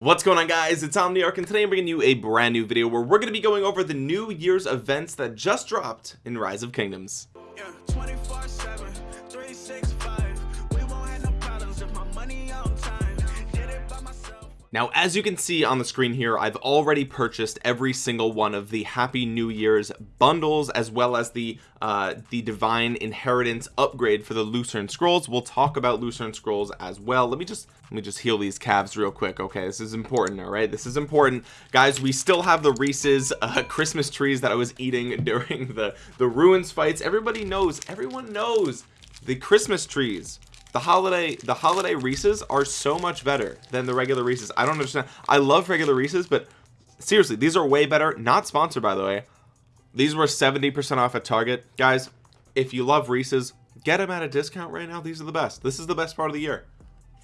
what's going on guys? It's omniarch and today i'm bringing you a brand new video where we're going to be going over the new year's events that just dropped in rise of kingdoms. Yeah, now as you can see on the screen here I've already purchased every single one of the happy new year's bundles as well as the uh the divine inheritance upgrade for the lucerne scrolls. We'll talk about lucerne scrolls as well. Let me just let me just heal these calves real quick okay? This is important all right? This is important. Guys we still have the reese's uh, christmas trees that i was eating during the the ruins fights. Everybody knows everyone knows the christmas trees the holiday the holiday Reese's are so much better than the regular Reese's. I don't understand. I love regular Reese's but seriously these are way better. Not sponsored by the way. These were 70% off at Target. Guys if you love Reese's get them at a discount right now. These are the best. This is the best part of the year.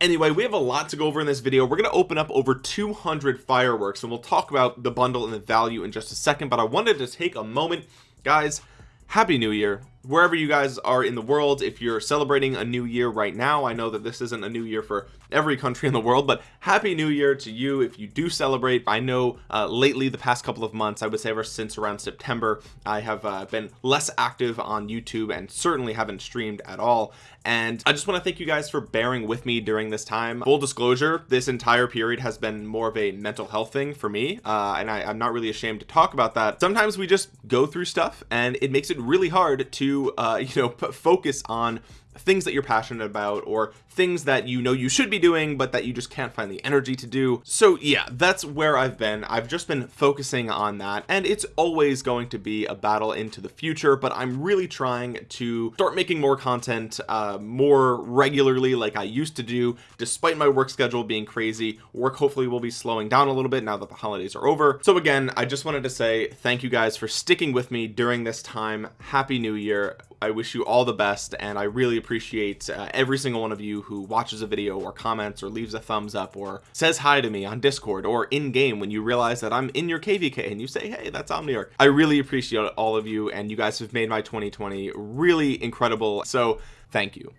Anyway we have a lot to go over in this video. We're going to open up over 200 fireworks and we'll talk about the bundle and the value in just a second but I wanted to take a moment. Guys happy new year wherever you guys are in the world if you're celebrating a new year right now I know that this isn't a new year for every country in the world but happy new year to you. If you do celebrate I know uh, lately the past couple of months I would say ever since around September I have uh, been less active on YouTube and certainly haven't streamed at all. And I just want to thank you guys for bearing with me during this time. Full disclosure this entire period has been more of a mental health thing for me uh, and I, I'm not really ashamed to talk about that. Sometimes we just go through stuff and it makes it really hard to uh, you know focus on things that you're passionate about or things that you know you should be doing but that you just can't find the energy to do. So yeah that's where I've been. I've just been focusing on that and it's always going to be a battle into the future but I'm really trying to start making more content uh, more regularly like I used to do despite my work schedule being crazy. Work hopefully will be slowing down a little bit now that the holidays are over. So again I just wanted to say thank you guys for sticking with me during this time. Happy new year I wish you all the best and I really appreciate uh, every single one of you who watches a video or comments or leaves a thumbs up or says hi to me on discord or in game when you realize that I'm in your kvk and you say hey that's Omniarch. I really appreciate all of you and you guys have made my 2020 really incredible so thank you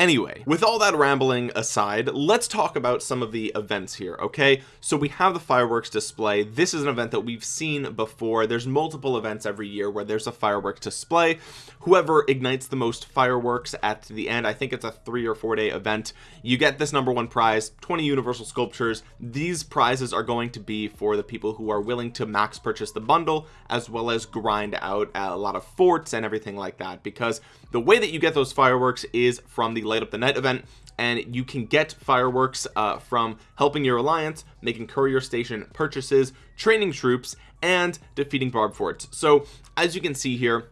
anyway with all that rambling aside let's talk about some of the events here okay? So we have the fireworks display. This is an event that we've seen before. There's multiple events every year where there's a fireworks display. Whoever ignites the most fireworks at the end I think it's a three or four day event you get this number one prize 20 universal sculptures. These prizes are going to be for the people who are willing to max purchase the bundle as well as grind out a lot of forts and everything like that because the way that you get those fireworks is from the light up the night event and you can get fireworks uh, from helping your alliance making courier station purchases training troops and defeating barb forts. So as you can see here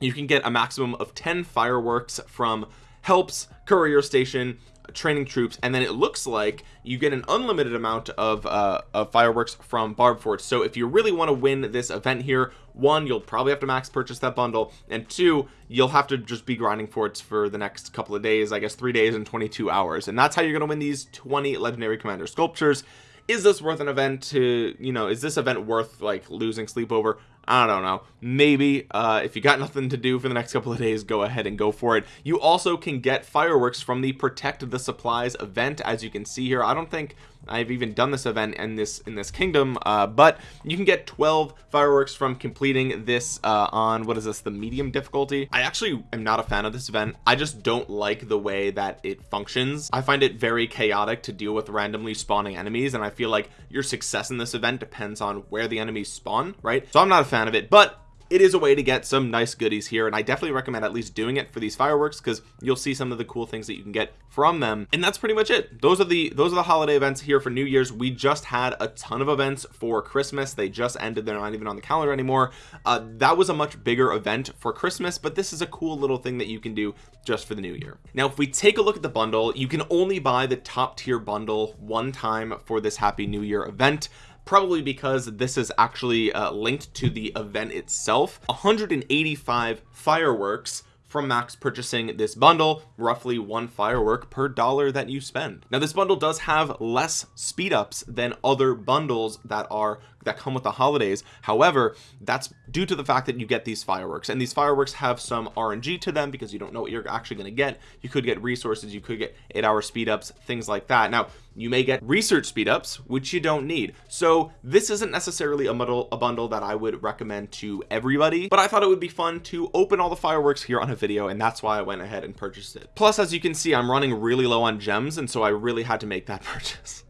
you can get a maximum of 10 fireworks from helps courier station training troops and then it looks like you get an unlimited amount of, uh, of fireworks from barb forts. So if you really want to win this event here one you'll probably have to max purchase that bundle and two you'll have to just be grinding forts for the next couple of days I guess three days and 22 hours. And that's how you're gonna win these 20 legendary commander sculptures. Is this worth an event to you know is this event worth like losing sleep over I don't know. Maybe uh, if you got nothing to do for the next couple of days go ahead and go for it. You also can get fireworks from the protect the supplies event as you can see here. I don't think I've even done this event in this in this kingdom uh, but you can get 12 fireworks from completing this uh, on what is this the medium difficulty? I actually am not a fan of this event. I just don't like the way that it functions. I find it very chaotic to deal with randomly spawning enemies and I feel like your success in this event depends on where the enemies spawn right? So I'm not a fan of it but it is a way to get some nice goodies here and I definitely recommend at least doing it for these fireworks because you'll see some of the cool things that you can get from them and that's pretty much it. Those are the those are the holiday events here for New Year's. We just had a ton of events for Christmas. They just ended. They're not even on the calendar anymore. Uh, that was a much bigger event for Christmas but this is a cool little thing that you can do just for the new year. Now if we take a look at the bundle you can only buy the top tier bundle one time for this happy new year event probably because this is actually uh, linked to the event itself. 185 fireworks from max purchasing this bundle roughly one firework per dollar that you spend. Now this bundle does have less speed ups than other bundles that are that come with the holidays. However that's due to the fact that you get these fireworks and these fireworks have some RNG to them because you don't know what you're actually going to get. You could get resources you could get eight hour speed ups things like that. Now you may get research speed ups which you don't need. So this isn't necessarily a bundle a bundle that I would recommend to everybody but I thought it would be fun to open all the fireworks here on a video and that's why I went ahead and purchased it. Plus as you can see I'm running really low on gems and so I really had to make that purchase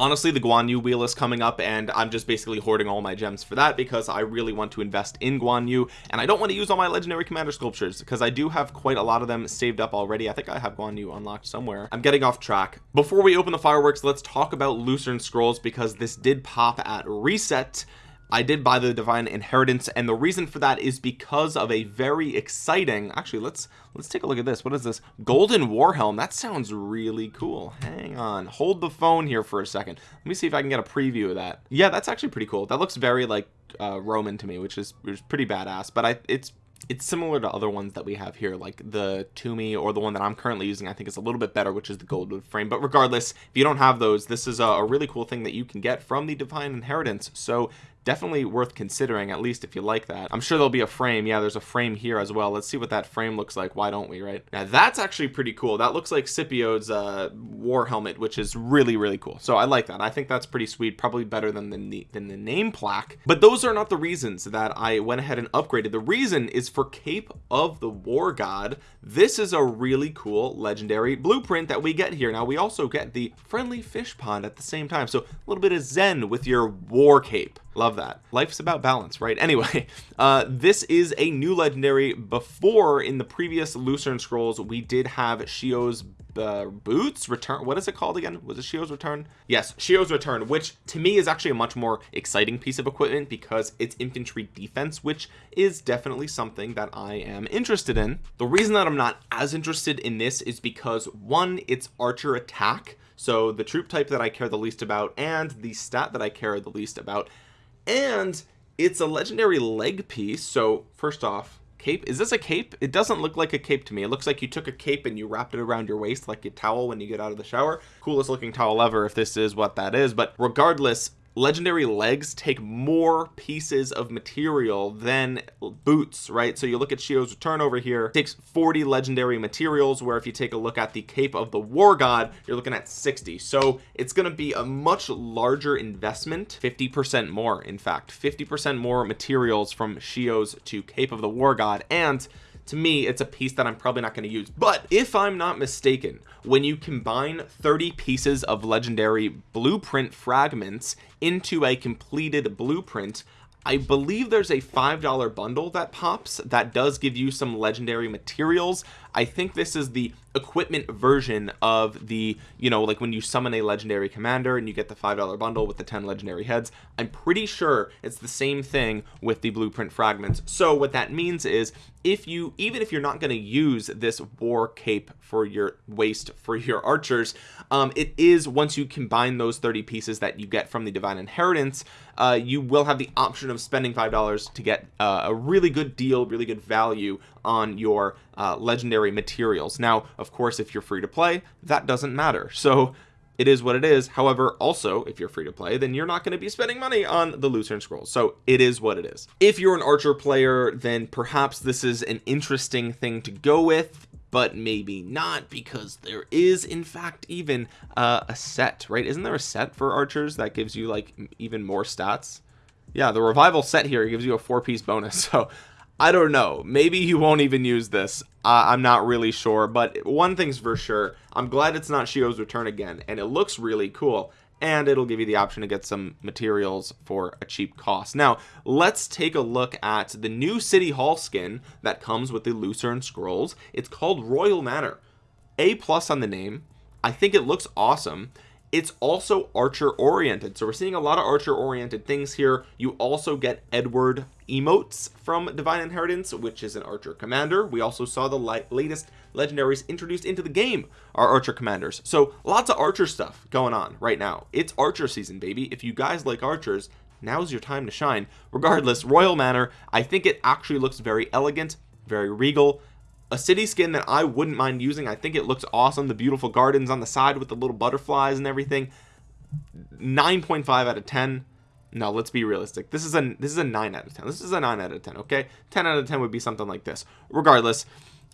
honestly the Guan Yu wheel is coming up and I'm just basically hoarding all my gems for that because I really want to invest in Guan Yu and I don't want to use all my legendary commander sculptures because I do have quite a lot of them saved up already. I think I have Guan Yu unlocked somewhere. I'm getting off track. Before we open the fireworks let's talk about Lucerne scrolls because this did pop at reset I did buy the divine inheritance and the reason for that is because of a very exciting actually let's let's take a look at this. What is this? Golden war helm. That sounds really cool. Hang on. Hold the phone here for a second. Let me see if I can get a preview of that. Yeah that's actually pretty cool. That looks very like uh, Roman to me which is, which is pretty badass but I it's it's similar to other ones that we have here like the Toomey or the one that I'm currently using I think is a little bit better which is the gold frame. But regardless if you don't have those this is a, a really cool thing that you can get from the divine inheritance. So definitely worth considering at least if you like that. I'm sure there'll be a frame. Yeah there's a frame here as well. Let's see what that frame looks like. Why don't we right? Now that's actually pretty cool. That looks like Scipio's uh, war helmet which is really really cool. So I like that. I think that's pretty sweet. Probably better than the than the name plaque. But those are not the reasons that I went ahead and upgraded. The reason is for Cape of the War God. This is a really cool legendary blueprint that we get here. Now we also get the friendly fish pond at the same time. So a little bit of zen with your war cape love that. Life's about balance right? Anyway uh this is a new legendary. Before in the previous lucerne scrolls we did have shio's uh, boots return. What is it called again? Was it shio's return? Yes shio's return which to me is actually a much more exciting piece of equipment because it's infantry defense which is definitely something that i am interested in. The reason that i'm not as interested in this is because one it's archer attack. So the troop type that i care the least about and the stat that i care the least about and it's a legendary leg piece so first off cape is this a cape? It doesn't look like a cape to me. It looks like you took a cape and you wrapped it around your waist like a towel when you get out of the shower. Coolest looking towel ever if this is what that is. But regardless legendary legs take more pieces of material than boots right? So you look at Shio's return over here takes 40 legendary materials where if you take a look at the cape of the war god you're looking at 60 so it's going to be a much larger investment 50 percent more in fact 50 percent more materials from Shio's to cape of the war god and to me it's a piece that I'm probably not going to use. But if I'm not mistaken when you combine 30 pieces of legendary blueprint fragments into a completed blueprint I believe there's a five dollar bundle that pops that does give you some legendary materials I think this is the equipment version of the you know like when you summon a legendary commander and you get the five dollar bundle with the 10 legendary heads I'm pretty sure it's the same thing with the blueprint fragments. So what that means is if you even if you're not going to use this war cape for your waist for your archers um, it is once you combine those 30 pieces that you get from the divine inheritance uh, you will have the option of spending five dollars to get uh, a really good deal really good value on your uh, legendary materials. Now of course if you're free to play that doesn't matter. So it is what it is. However also if you're free to play then you're not going to be spending money on the lucerne scrolls. So it is what it is. If you're an archer player then perhaps this is an interesting thing to go with but maybe not because there is in fact even uh, a set right? Isn't there a set for archers that gives you like even more stats? Yeah the revival set here gives you a four piece bonus so I don't know. Maybe you won't even use this. Uh, I'm not really sure but one thing's for sure. I'm glad it's not Shio's return again and it looks really cool and it'll give you the option to get some materials for a cheap cost. Now let's take a look at the new city hall skin that comes with the lucerne scrolls. It's called royal manor. A plus on the name. I think it looks awesome it's also archer oriented so we're seeing a lot of archer oriented things here. You also get edward emotes from divine inheritance which is an archer commander. We also saw the latest legendaries introduced into the game are archer commanders. So lots of archer stuff going on right now. It's archer season baby. If you guys like archers now's your time to shine. Regardless royal manor i think it actually looks very elegant very regal a city skin that I wouldn't mind using. I think it looks awesome. The beautiful gardens on the side with the little butterflies and everything. 9.5 out of 10 no let's be realistic. This is a this is a 9 out of 10 this is a 9 out of 10 okay? 10 out of 10 would be something like this. Regardless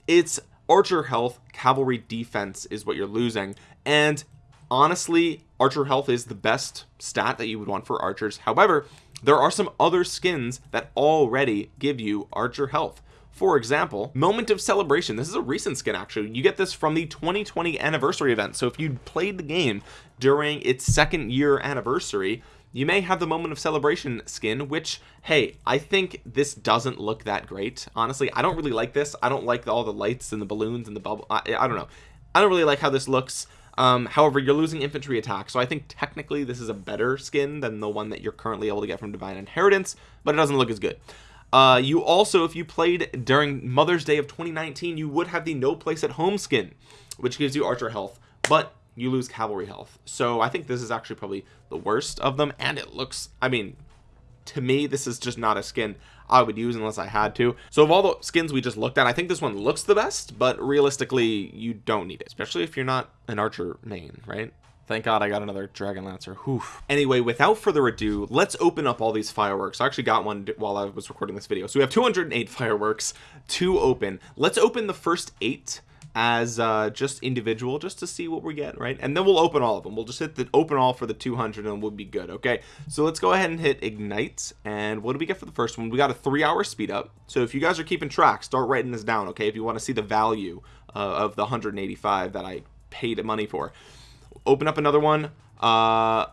it's archer health cavalry defense is what you're losing. And honestly archer health is the best stat that you would want for archers. However there are some other skins that already give you archer health for example moment of celebration. This is a recent skin actually. You get this from the 2020 anniversary event. So if you played the game during its second year anniversary you may have the moment of celebration skin which hey I think this doesn't look that great. Honestly I don't really like this. I don't like all the lights and the balloons and the bubble. I, I don't know. I don't really like how this looks. Um, however you're losing infantry attack. So I think technically this is a better skin than the one that you're currently able to get from divine inheritance but it doesn't look as good uh, you also if you played during Mother's Day of 2019 you would have the no place at home skin which gives you archer health but you lose cavalry health. So I think this is actually probably the worst of them and it looks I mean to me this is just not a skin I would use unless I had to. So of all the skins we just looked at I think this one looks the best but realistically you don't need it especially if you're not an archer main right Thank God I got another Dragon Lancer. Whew. Anyway, without further ado, let's open up all these fireworks. I actually got one while I was recording this video. So we have 208 fireworks to open. Let's open the first eight as uh, just individual just to see what we get right and then we'll open all of them we'll just hit the open all for the 200 and we'll be good okay so let's go ahead and hit ignite and what do we get for the first one we got a three hour speed up so if you guys are keeping track start writing this down okay if you want to see the value uh, of the 185 that I paid money for open up another one. Uh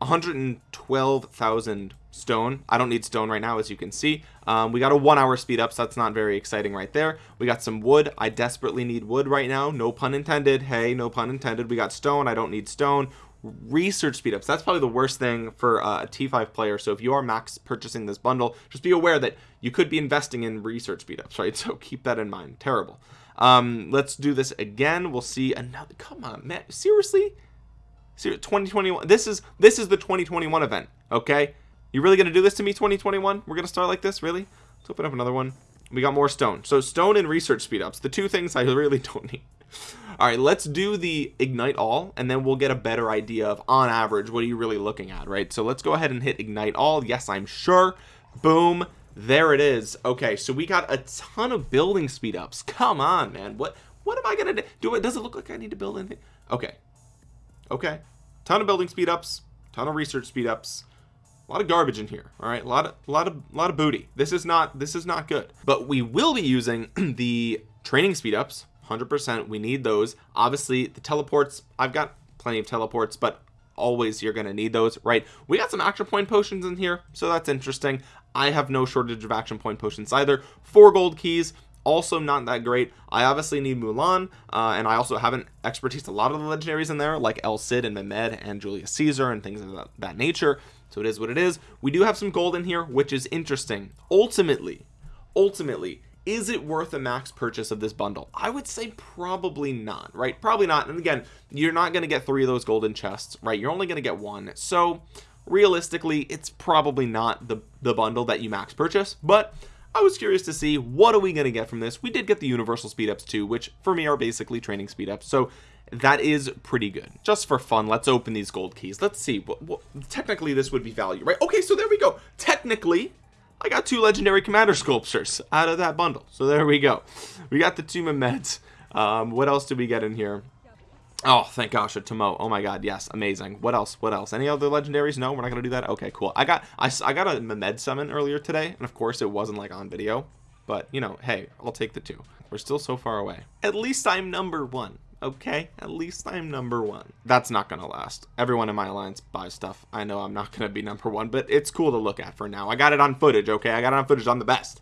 112,000 stone. I don't need stone right now as you can see. Um, we got a one hour speed up so that's not very exciting right there. We got some wood. I desperately need wood right now. No pun intended. Hey no pun intended. We got stone. I don't need stone. Research speed ups. That's probably the worst thing for uh, a t5 player. So if you are max purchasing this bundle just be aware that you could be investing in research speed ups right? So keep that in mind. Terrible. Um let's do this again. We'll see another come on man. Seriously 2021 this is this is the 2021 event okay? You really gonna do this to me 2021 we're gonna start like this? Really? Let's open up another one. We got more stone. So stone and research speed ups the two things I really don't need. All right let's do the ignite all and then we'll get a better idea of on average what are you really looking at right? So let's go ahead and hit ignite all. Yes I'm sure. Boom. There it is. Okay so we got a ton of building speed ups. Come on man. What what am I gonna do, do it does it look like I need to build anything? Okay okay. Ton of building speed ups ton of research speed ups. A lot of garbage in here all right? A lot of a lot of a lot of booty. This is not this is not good. But we will be using the training speed ups 100% we need those. Obviously the teleports I've got plenty of teleports but always you're gonna need those right? We got some action point potions in here so that's interesting. I have no shortage of action point potions either. Four gold keys also not that great. I obviously need Mulan uh, and I also haven't expertise a lot of the legendaries in there like El Cid and Mehmed and Julius Caesar and things of that, that nature. So it is what it is. We do have some gold in here which is interesting. Ultimately ultimately is it worth a max purchase of this bundle? I would say probably not right? Probably not. And again you're not going to get three of those golden chests right? You're only going to get one. So realistically it's probably not the the bundle that you max purchase but I was curious to see what are we going to get from this. We did get the universal speed ups too which for me are basically training speed ups so that is pretty good. Just for fun let's open these gold keys. Let's see what, what technically this would be value right? Okay so there we go. Technically I got two legendary commander sculptures out of that bundle. So there we go. We got the two meds um what else did we get in here Oh, thank gosh, a Tomo. Oh my god, yes, amazing. What else? What else? Any other legendaries? No, we're not gonna do that. Okay, cool. I got I, I got a Mehmed summon earlier today, and of course it wasn't like on video, but you know, hey, I'll take the two. We're still so far away. At least I'm number one. Okay, at least I'm number one. That's not gonna last. Everyone in my alliance buys stuff. I know I'm not gonna be number one, but it's cool to look at for now. I got it on footage. Okay, I got it on footage. I'm the best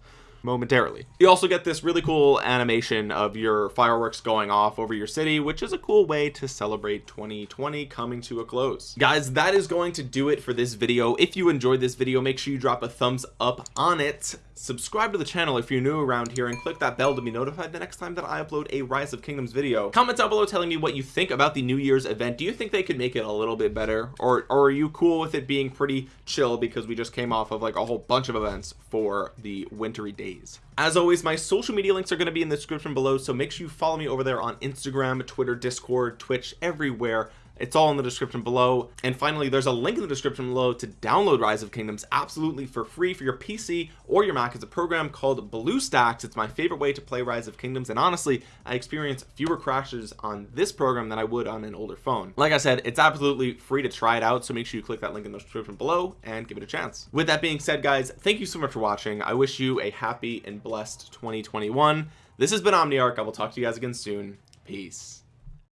momentarily. You also get this really cool animation of your fireworks going off over your city which is a cool way to celebrate 2020 coming to a close. Guys that is going to do it for this video. If you enjoyed this video make sure you drop a thumbs up on it. Subscribe to the channel if you're new around here and click that bell to be notified the next time that I upload a rise of kingdoms video. Comment down below telling me what you think about the new year's event. Do you think they could make it a little bit better? Or, or are you cool with it being pretty chill because we just came off of like a whole bunch of events for the wintry days as always my social media links are going to be in the description below so make sure you follow me over there on Instagram Twitter Discord Twitch everywhere it's all in the description below. And finally there's a link in the description below to download rise of kingdoms absolutely for free for your pc or your mac. It's a program called bluestacks. It's my favorite way to play rise of kingdoms. And honestly i experience fewer crashes on this program than i would on an older phone. Like i said it's absolutely free to try it out. So make sure you click that link in the description below and give it a chance. With that being said guys thank you so much for watching. I wish you a happy and blessed 2021 this has been omniarch. I will talk to you guys again soon. Peace